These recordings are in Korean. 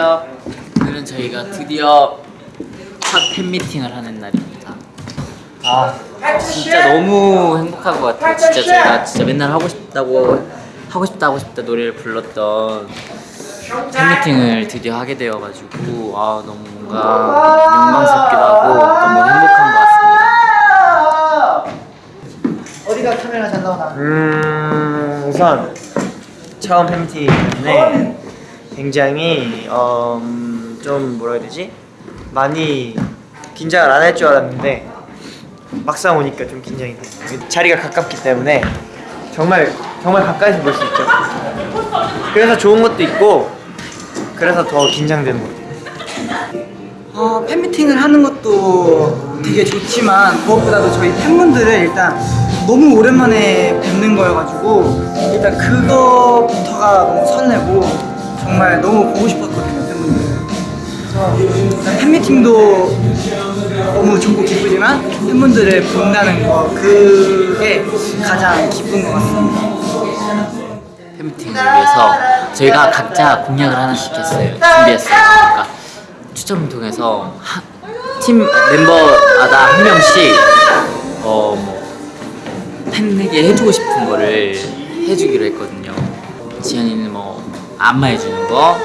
안녕하세요. 오늘은 저희가 드디어 첫 팬미팅을 하는 날입니다. 아 진짜 너무 행복한 것 같아요. 진짜 제가 진짜 맨날 하고 싶다고 하고 싶다 하고 싶다 노래를 불렀던 팬미팅을 드디어 하게 되어가지고 아 너무 뭔가 영광스럽기도 하고 너무 행복한 것 같습니다. 어디가 카메라 잘 나오나? 음 우선 처음 팬미팅 때문에 굉장히 어, 음, 좀 뭐라 해야 되지? 많이 긴장을 안 할 줄 알았는데 막상 오니까 좀 긴장이 돼요 자리가 가깝기 때문에 정말 정말 가까이서 볼 수 있죠. 그래서 좋은 것도 있고 그래서 더 긴장되는 것 같아요. 어, 팬미팅을 하는 것도 되게 좋지만 무엇보다도 저희 팬분들을 일단 너무 오랜만에 뵙는 거여가지고 일단 그거부터가 너무 설레고 정말 너무 보고 싶었거든요 팬분들 팬미팅도 너무 좋고 기쁘지만 팬분들을 본다는 거 그게 가장 기쁜 것 같습니다 팬미팅을 위해서 저희가 각자 공약을 하나씩 했어요. 준비했어요. 그러니까 추첨을 통해서 하, 팀 멤버마다 한 명씩 어 뭐 팬에게 해주고 싶은 거를 해주기로 했거든요. 지현이는 뭐 안마해주는 거,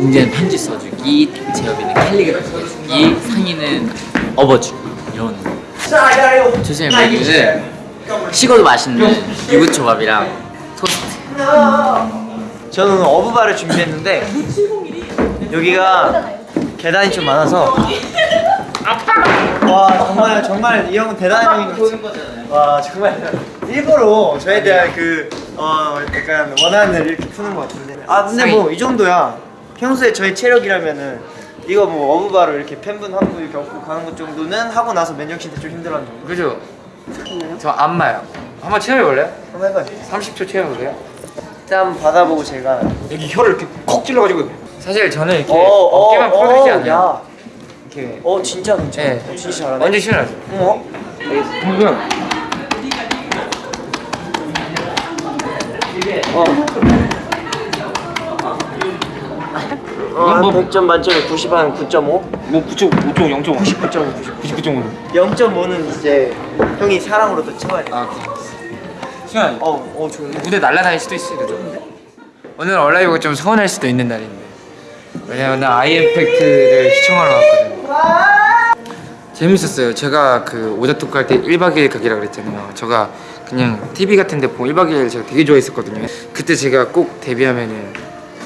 은재는 편지 써주기, 재엽이는 캘리그래피 해주기, 상이는 업어주기 이런 거. 조심히 메뉴는 식어도 맛있는 유부초밥이랑 토스트. 저는 어부바를 준비했는데 여기가 계단이 좀 많아서 와 정말 정말 이 형은 대단한 형인 것 같아요. 와 정말 일부러 저에 대한 그 어 약간 원한을 이렇게 푸는 것 같은데 아 근데 뭐 이 정도야 평소에 저희 체력이라면은 이거 뭐 어부바로 이렇게 팬분 한 분 이렇게 업고 가는 것 정도는 하고 나서 맨정신 때좀 힘들었는 정도 그죠? 저 안마요. 한번 체험해볼래요? 한번 해봐요 30초 체험해볼래요? 일단 받아보고 제가 여기 혀를 이렇게 콕 찔러가지고 사실 저는 이렇게 어, 어, 어깨만 풀어주지 어, 않아요. 야. 이렇게 어 진짜 괜찮아 네. 어, 진짜 잘하네 완전 시원하죠. 어? 방금 어, 한 뭐- 100점 만점에 90 한 9.5? 뭐 9점 5점 0점 99점 99.5. 0.5는 이제 형이 사랑으로 또 채워야 돼. 아 시원. 어, 어 좋은데? 무대 날라다닐 수도 있어요. 그죠? 오늘 얼라이브가 좀 서운할 수도 있는 날인데 왜냐면 나 아이엠팩트를 시청하러 왔거든요. 재밌었어요. 제가 그 오작톡 할때 1박 2일 가기라 그랬잖아요. 제가 그냥 TV 같은 데 보고 1박 2일 제가 되게 좋아했었거든요. 그때 제가 꼭 데뷔하면은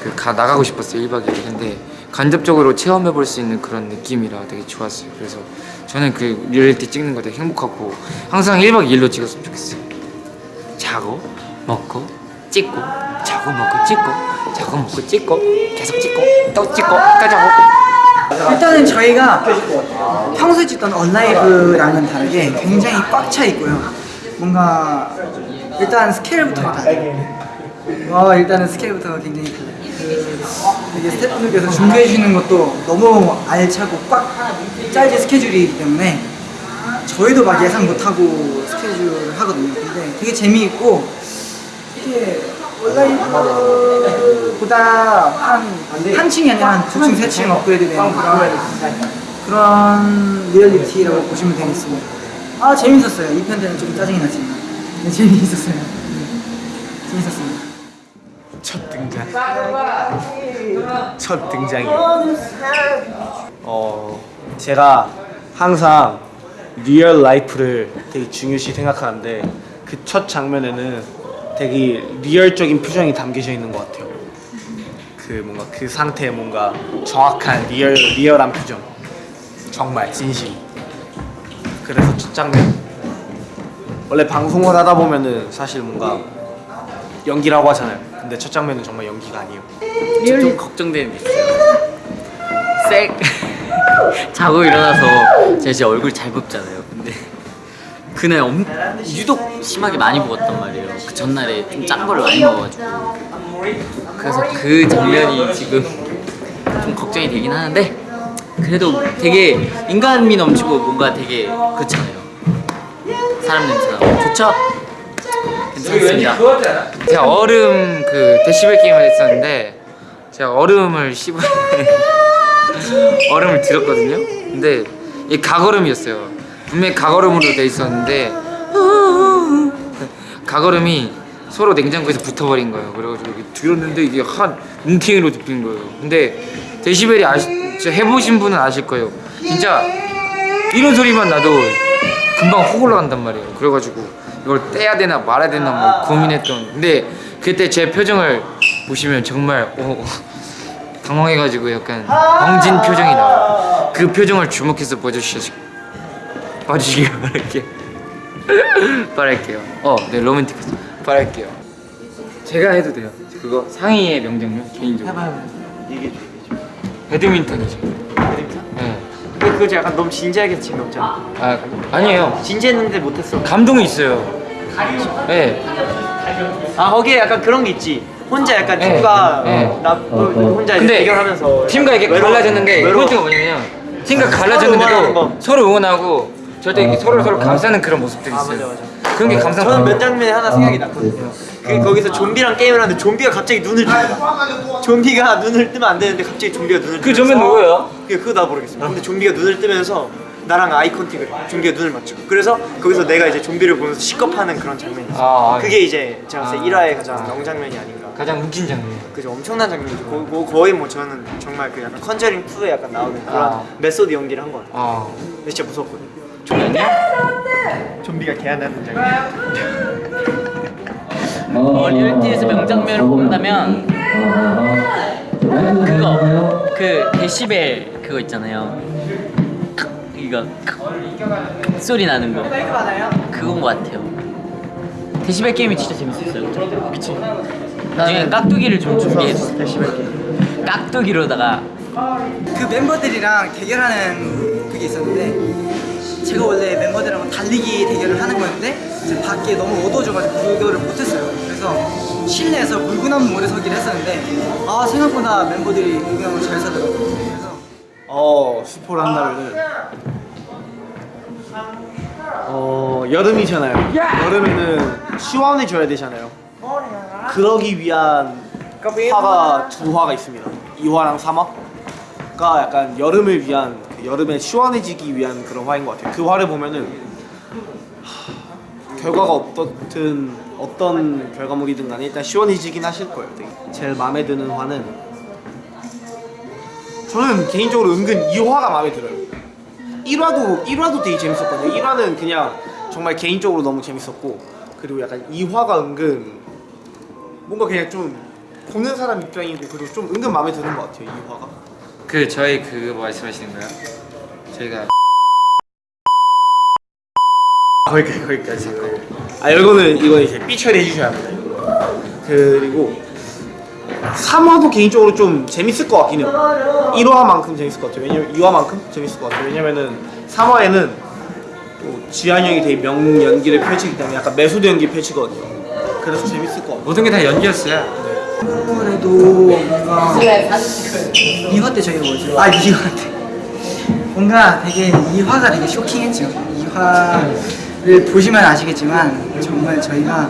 그 가 나가고 싶었어요. 1박 2일. 근데 간접적으로 체험해 볼 수 있는 그런 느낌이라 되게 좋았어요. 그래서 저는 그 리얼리티 찍는 거 되게 행복하고 항상 1박 2일로 찍었으면 좋겠어요. 자고 먹고 찍고 자고 먹고 찍고 자고 먹고 찍고 계속 찍고 또 찍고 또 자고 일단은 저희가 평소에 찍던 언라이브랑은 다르게 굉장히 꽉 차 있고요. 뭔가 일단 스케일부터가 달라요. 어, 일단은 스케일부터가 굉장히. 그 이게 스태프분들께서 준비해 주시는 것도 너무 알차고 꽉 짜여진 스케줄이기 때문에 저희도 막 예상 못하고 스케줄을 하거든요. 근데 되게 재미있고 이게 온라인보다 한, 한 층이 아니라 한 두 층, 세 층 업그레이드 되는 그런 리얼리티라고 보시면 되겠습니다. 아, 재밌었어요. 이편 때는 좀 짜증이 났지만. 네, 재미있었어요. 네, 재밌었습니다. 첫 등장 첫 등장이 어 제가 항상 real life를 되게 중요시 생각하는데 그 첫 장면에는 되게 real적인 표정이 담겨져 있는 것 같아요 그 뭔가 그 상태에 뭔가 정확한 real real한 표정 정말 진심 그래서 첫 장면 원래 방송을 하다 보면은 사실 뭔가 연기라고 하잖아요. 근데 첫 장면은 정말 연기가 아니에요. 좀 걱정되는 게 있어요. 쌩 자고 일어나서 제가 제 얼굴 잘 붓잖아요. 근데 그날 엄, 유독 심하게 많이 부었단 말이에요. 그 전날에 좀 짠 거를 많이 먹어가지고 그래서 그 장면이 지금 좀 걱정이 되긴 하는데 그래도 되게 인간미 넘치고 뭔가 되게 그렇잖아요. 사람 냄새 나고 좋죠? 괜찮습니다. 제가 얼음 그 데시벨 게임을 했었는데 제가 얼음을 씹어 얼음을 들었거든요. 근데 이 가거름이었어요. 분명히 가거름으로 돼 있었는데 가거름이 서로 냉장고에서 붙어버린 거예요. 그래가지고 이게 들었는데 이게 한 뭉탱이로 덮인 거예요. 근데 데시벨이 아시, 해보신 분은 아실 거예요. 진짜 이런 소리만 나도 금방 혹 올라간단 말이에요. 그래가지고 이걸 떼야 되나 말아야 되나 뭐 고민했던. 근데 그때 제 표정을 보시면 정말 오, 당황해가지고 약간 벙진 표정이 나와요. 그 표정을 주목해서 봐주시 봐주시길 바랄게요. 바랄게요. 어, 네 로맨틱했어. 바랄게요. 제가 해도 돼요. 그거 상의의 명장면 개인적으로. 얘기해줘 배드민턴이죠. 네. 근데 그거 약간 너무 진지하게 재미없잖아 아 아니에요. 진지했는데 못했어 감동이 있어요. 네. 아 거기에 약간 그런 게 있지 혼자 약간 네, 팀과 네. 나 혼자 이제 근데 대결하면서 팀과 이게 갈라졌는 게. 포인트가 뭐냐면 팀과 갈라졌는데도. 서로 응원하고 절대 이렇게 서로 서로 감싸는 그런 모습들이 아, 있어요. 맞아, 그런 게 감상. 저는 몇 장면에 하나 생각이 났거든요 그 거기서 좀비랑 게임을 하는데 좀비가 갑자기 눈을 뜹니다 좀비가 눈을 뜨면 안 되는데 갑자기 좀비가 눈을 그 점은 누구예요? 그게 그거 나 모르겠어요 근데 좀비가 눈을 뜨면서 나랑 eye contact을 해 좀비가 눈을 맞추고 그래서 거기서 내가 이제 좀비를 보면서 식겁하는 그런 장면이 있어요 아, 아. 그게 이제 제가 봤을 때 아. 1화의 가장 명장면이 아닌가 가장 웃긴 장면. 그죠 엄청난 장면이죠 거, 거, 거의 뭐 저는 정말 그 약간 컨저링 2에 약간 나오는 그런 아. method 연기를 한 것 같아요 아. 근데 진짜 무섭거든요 종현이요? 좀비가 개안하는 장면 어, 리얼리티에서 명장면을 뽑는다면 그거 그 데시벨 그거 있잖아요. 이거 소리 나는 거. 그건 것 같아요. 데시벨 게임이 진짜 재밌었어요. 그치? 나중에 깍두기를 좀 준비해주세요. 데시벨 게임. 깍두기로다가 그 멤버들이랑 대결하는 그게 있었는데 제가 원래 멤버들하고 달리기 대결을 하는 거였는데 이제 밖에 너무 어두워져가지고 그거를 못했어요 그래서 실내에서 물구나무 모래 서기를 했었는데 아 생각보다 멤버들이 물구나무를 잘 서더라고요 그래서 어 스포를 한다면은 어 여름이잖아요. 여름에는 시원해져야 되잖아요. 그러기 위한 화가 두 화가 있습니다. 2화랑 3화가 약간 여름을 위한 그 여름에 시원해지기 위한 그런 화인 것 같아요. 그 화를 보면은 하, 결과가 어떻든 어떤 결과물이든 간에 일단 시원해지긴 하실 거예요. 되게. 제일 마음에 드는 화는 저는 개인적으로 은근 2화가 마음에 들어요. 1화도 1화도 되게 재밌었거든요. 1화는 그냥 정말 개인적으로 너무 재밌었고 그리고 약간 2화가 은근 뭔가 그냥 좀 보는 사람 입장이고 그리고 좀 은근 마음에 드는 것 같아요. 2화가. 그 저희 그거 말씀하시는 거예요? 저희가 거기까지 거기까지. 아 이거는 이거 이제 삐 처리해 주셔야 합니다. 그리고 3화도 개인적으로 좀 재밌을 것 같긴 해요. 1화만큼 재밌을 것 같아요. 왜냐면 2화만큼 재밌을 것 같아요. 왜냐면은 3화에는 또 지한 형이 되게 명 연기를 펼치기 때문에 약간 method 연기 펼치거든요. 그래서 재밌을 것 같아요. 모든 게 다 연기였어요. 그래도 뭔가 2화 때 저희가 뭐죠? 아 2화 때 뭔가 되게 2화가 되게 쇼킹했죠. 2화를 보시면 아시겠지만 정말 저희가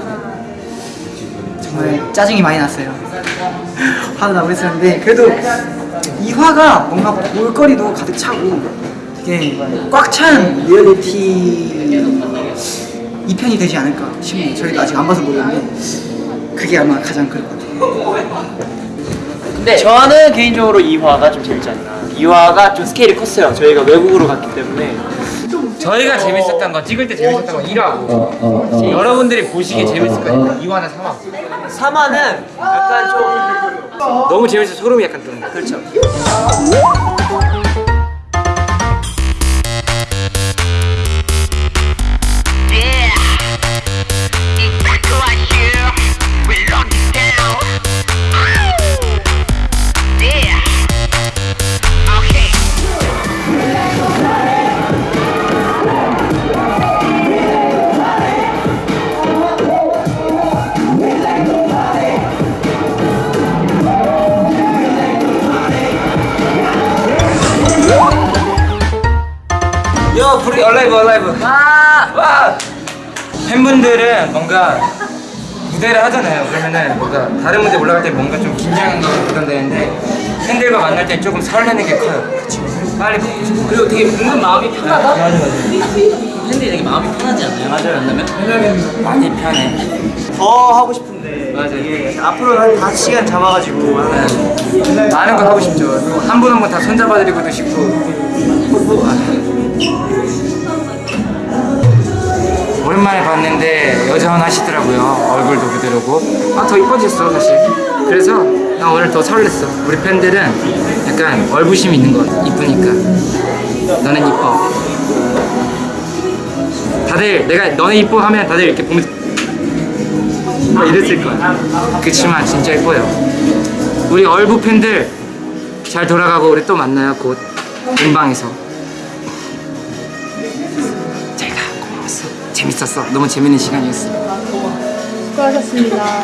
정말 짜증이 많이 났어요. 화도 나고 했었는데 그래도 2화가 뭔가 볼거리도 가득 차고 되게 꽉 찬 리얼리티 2편이 되지 않을까 싶네요. 저희도 아직 안 봐서 모르는데 그게 아마 가장 그럴 것 같아요 근데 저는 개인적으로 2화가 좀 재밌지 않나. 2화가 좀 스케일이 컸어요. 저희가 외국으로 갔기 때문에. 저희가 재밌었던 건 찍을 때 재밌었던 건 1화고. 여러분들이 보시기에 재밌을 거예요. 2화나 3화. 3화는 약간 좀 너무 재밌어 소름이 약간 돋는 거. 그렇죠 요 불이 얼라이브 얼라이브 와! 와! 팬분들은 뭔가 무대를 하잖아요. 그러면은 뭔가 다른 무대 올라갈 때 뭔가 좀 긴장이 부담되는데 팬들과 만날 때 조금 설레는 게 커요. 빨리 보고 싶어. 그리고 되게 은근 마음이 편하다. 맞아 맞아. 팬들이 되게 마음이 편하지 않아요? 맞아요. 만나면? 많이 편해. 더 하고 싶은데 맞아요. 이게 앞으로 한 5시간 잡아가지고 하는 많은 거 하고 싶죠. 한 분 한 분 다 손잡아드리고도 싶고. 오랜만에 봤는데 여전하시더라고요. 얼굴도 그대로고. 아, 더 이뻐졌어, 사실. 그래서 나 오늘 더 설렜어. 우리 팬들은 약간 얼부심이 있는 것. 이쁘니까. 너는 이뻐. 다들 내가 너네 이뻐 하면 다들 이렇게 보면서 막 이랬을 거야. 그치만 진짜 이뻐요. 우리 얼부 팬들 잘 돌아가고 우리 또 만나요 곧 음방에서 재밌었어. 너무 재밌는 시간이었어. 수고하셨습니다.